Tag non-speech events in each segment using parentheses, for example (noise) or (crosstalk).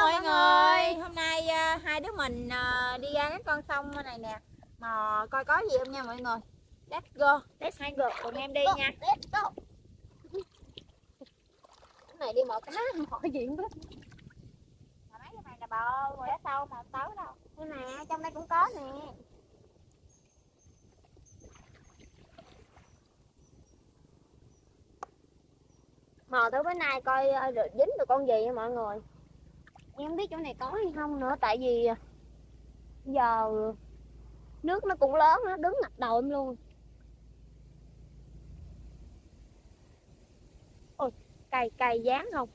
mọi người. hôm nay à, hai đứa mình à, đi ra cái con sông này nè. Mò coi có gì không nha mọi người. Let's go. Let's hai người cùng em đi nha. let's go. Cái này đi mò cá mò gì không biết mà mấy cái này là bò ở sâu mà tới đâu. Đây nè trong đây cũng có nè. Mò tới bữa nay coi ờ, được dính được con gì nha mọi người em không biết chỗ này có hay không nữa, tại vì à, giờ nước nó cũng lớn nó đứng ngập đầu em luôn ôi, cày cày dán không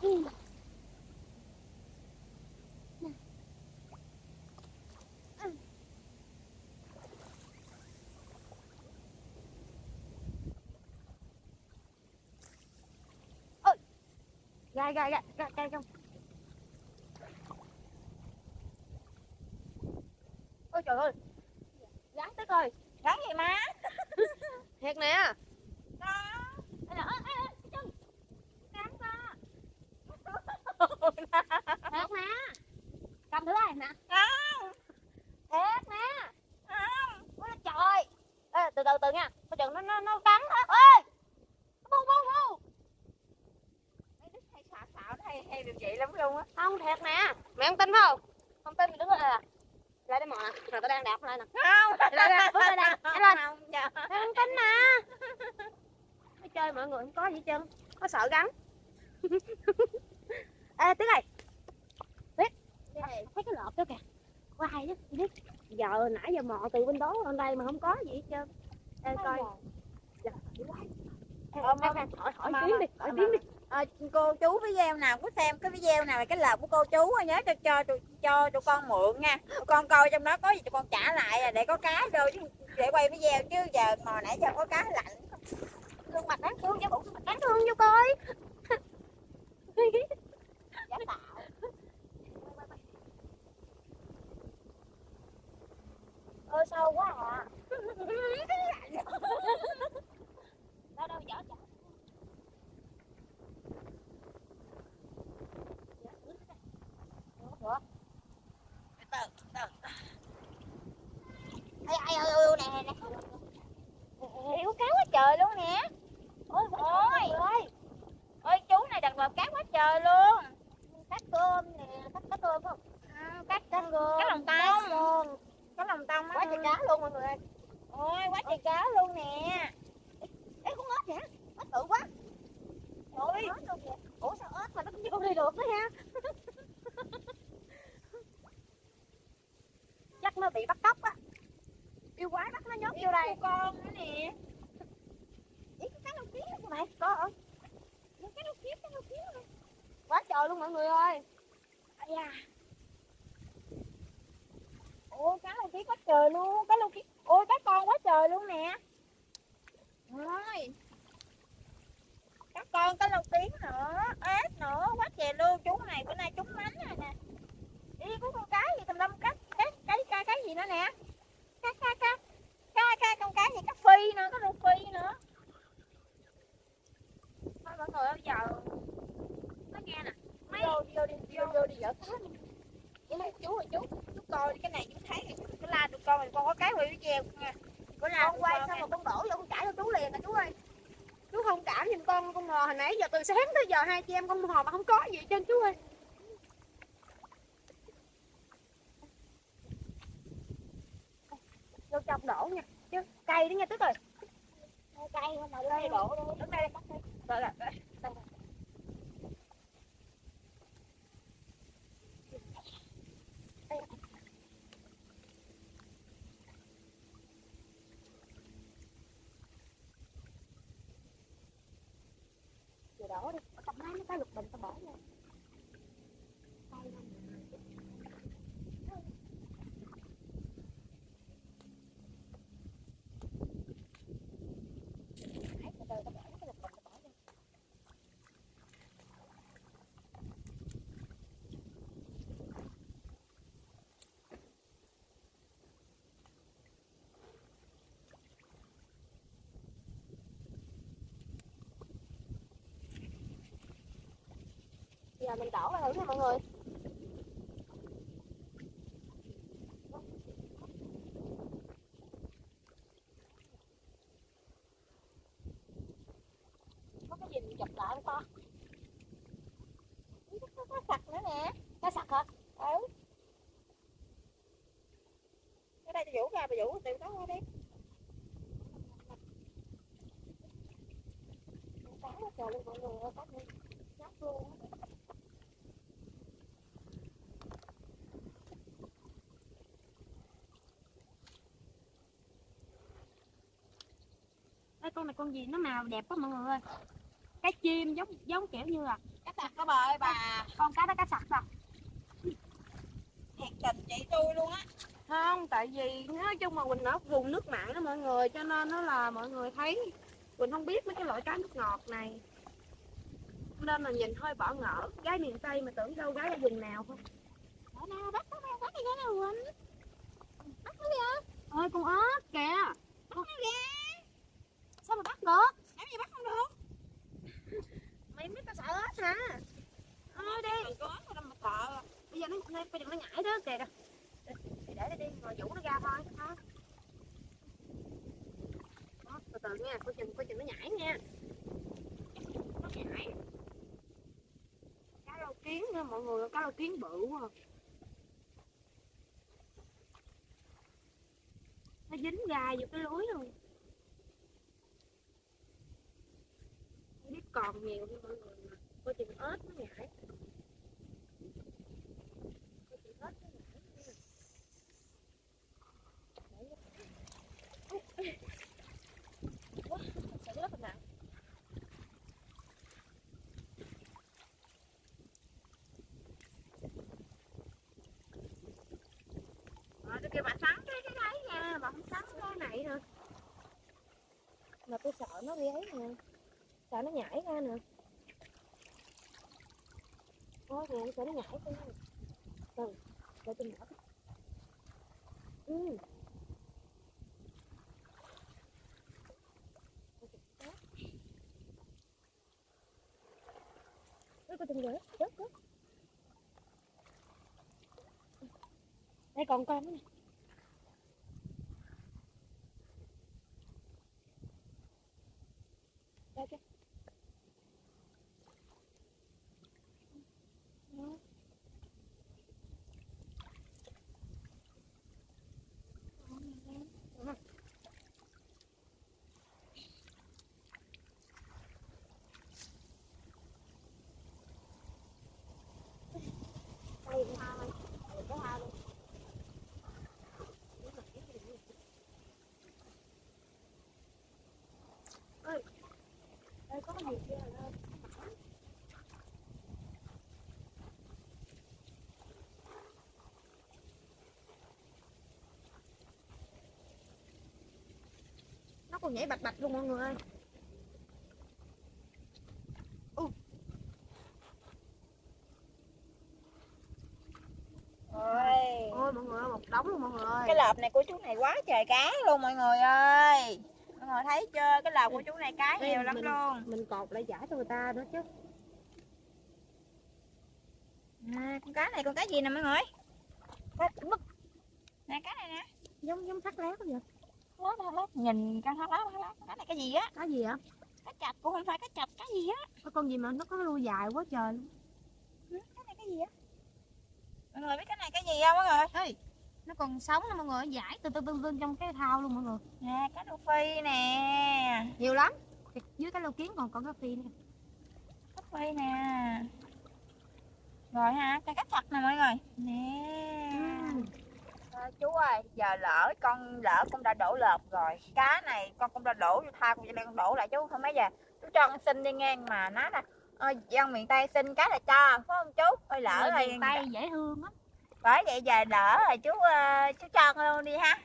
Ừ. gai gai gai gai gai không? Ôi trời ơi. Gắn tức ơi. Gắn gì má. (laughs) Thiệt nè. Ê, ê, ê, ê, thiệt nè cầm thử đây nè. Không thiệt không ôi trời. Ê, từ từ từ nha. Coi chừng nó nó nó cắn hết ơi bu bu bu mấy đứa hay xạo xạo hay hay được vậy lắm luôn á không thiệt nè mẹ không tin không không tin thì đứng lại nè lại đây mò nè rồi tao đang đạp lại nè không lại đây bước lại đây Nhanh lên không mẹ không tin nè Nói chơi mọi người không có gì trơn có sợ gắn ê tiếng này biết thấy cái lợp đó kìa quay đó chị biết giờ nãy giờ mò từ bên đó lên đây mà không có gì hết trơn ê coi Giờ, Ờ, hỏi hỏi mà- tiếng đi hỏi tiếng đi à, cô chú video nào có xem cái video nào là cái lợp của cô chú nhớ cho cho cho, cho tụi con mượn nha. Tụi con coi trong đó có gì tụi con trả lại à, để có cá vô chứ để quay video chứ giờ hồi nãy giờ có cá lạnh. Gương mặt đáng thương cho bụng mặt đáng thương vô coi (laughs) giả tạo. Ơi sâu quá à (laughs) đâu đâu dở dở từ từ ai ai ơi nè nè hiểu cá quá trời luôn nè ôi Ôi. ơi ơi chú này đặt lợp cá quá trời luôn cắt cơm nè cắt cắt cơm không à, cá cắt cơm cá lòng cắt tông cơm cá lòng tông á quá trời cá luôn mọi người ơi ôi quá trời cá luôn nè ê con ếch nè ếch bự quá ôi ếch luôn kìa ủa sao vô đây được nữa ha (laughs) chắc nó bị bắt cóc á yêu quái bắt nó nhốt vô đây con nữa nè Ý, cái cá lâu kiếm đó mày có hả cái lâu kiếm cái lâu kiếm quá trời luôn mọi người ơi da. Ôi cá lô kiết quá trời luôn, cá lô kiết. Ôi cá con quá trời luôn nè. Ôi. Cá con, cá lô kiết nữa, ếch nữa, quá trời luôn. Chú này bữa nay trúng mánh rồi nè. Đi có con cá gì tầm lâm cá, cái cái cái cái gì nữa nè. Cá cá cá. Cá cá con cá gì cá phi nữa, cá lô phi nữa. Thôi mọi người bây giờ nói nghe nè mấy vô vô đi vô vô đi dở cá đi với mấy chú ơi chú chú coi đi, cái này chú thấy này chú la tụi con mình con có cái quay video nha có la con quay xong rồi con đổ vô con cãi cho chú liền nè chú ơi chú không cảm giùm con con mò hồi nãy giờ từ sáng tới giờ hai chị em con mò mà không có gì hết trơn chú ơi. Vô trong đổ nha chứ cây đó nha tức ơi cây mà đây đổ luôn đứng đây đây rồi rồi rồi Giờ đổ đi. Cầm nó cái lục bình tao bỏ vô Nãy từ từ tao bỏ cái lục bình tao bỏ vô giờ mình đổ ra thử nha mọi người. Có cái gì mình chụp lại không con có, sặc nữa nè. Cá sặc hả? Ừ. Ở đây tôi vũ ra bà vũ tìm đó qua đi. Cá nó trời luôn mọi người ơi cá này nhóc luôn Ê, con này con gì nó màu đẹp quá mọi người ơi. Cái chim giống giống kiểu như là cá sặc đó bà ơi bà. Con cá đó cá sặc sao? Thiệt tình chị tôi luôn á. Không tại vì nói chung mà quỳnh ở vùng nước mặn đó mọi người cho nên nó là mọi người thấy quỳnh không biết mấy cái loại cá nước ngọt này. Nên là nhìn hơi bỏ ngỡ gái miền tây mà tưởng đâu gái ở vùng nào không? Ở nào bắt nó nào bắt đi cái nào quỳnh. Bắt nó đi ơi con ớt kìa. Bắt nó ra sao mà bắt được? Làm gì bắt không được? Mày biết tao sợ ớt hả? Ơi đi. đừng có mà đâu mà sợ bây giờ nó nó- bây giờ nó nhảy đó kìa. Kìa để để đi rồi vũ nó ra thôi thôi Đó, từ từ nha coi chừng coi chừng nó nhảy nha. Nó nhảy. Cá rau kiến nha mọi người cá rau kiến bự quá à. nó dính gai vô cái lưới luôn không biết còn nhiều không mọi người mà coi chừng ếch nó nhảy coi chừng ếch nó nhảy nha. Ủa, thật sự rất là nặng tôi kêu bà sắn cái cái đấy nha, bà không sắn cái này rồi. Mà tôi sợ nó bị ấy nè Sợ nó nhảy ra nè. Ôi nè, sợ nó nhảy ra nè Từ, để tôi mở. Ừ. Ôi, coi chừng rớt, rớt, rớt Đây còn con nữa nè Đây kìa. Đó. Đó. Đây cũng hai, đây có hai luôn. Ơi, đây có gì kia rồi đâu. Nó còn nhảy bạch bạch luôn mọi người ơi. ôi Ôi mọi người ơi, một đống luôn mọi người ơi. cái lợp này của chú này quá trời cá luôn mọi người ơi mọi người thấy chưa? Cái lợp của chú này cá Ê, nhiều lắm mình- luôn. Mình cột lại giải cho người ta nữa chứ. à, con cá này con cá gì nè mọi người? Mất nè cá này nè. Giống giống thắt lát vậy. lát lát lát nhìn cá thắt lát thắt lát cá này cái gì á? Cái gì vậy? cá chạch cũng không phải cá chạch cá gì á? Có con gì mà nó có đuôi dài quá trời luôn. Ừ, cái này cái gì á? Mọi người biết cái này cái gì không? Mọi người? Ê, nó còn sống nè mọi người, giải từ từ từ từ trong cái thau luôn mọi người. nè cá đô phi nè Nhiều lắm. Dưới cái lô kiến còn còn cái phi nữa. cá phi nè rồi ha cái cá chạch nè mọi người nè Ừ. Ờ, chú ơi giờ lỡ con lỡ con đã đổ lợp rồi cá này con cũng đã đổ vô thao con đang đổ lại chú không mấy giờ chú cho con xin đi ngang mà nó là ờ, dân miền tây xin cá là cho phải không chú ơi lỡ rồi miền Tây dễ thương lắm. Bởi vậy giờ lỡ rồi chú ờ, chú cho luôn đi ha.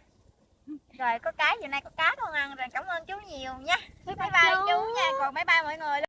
Rồi có cái giờ nay có cá con ăn rồi cảm ơn chú nhiều nha. Bye bye chú. nha. Còn bye bye mọi người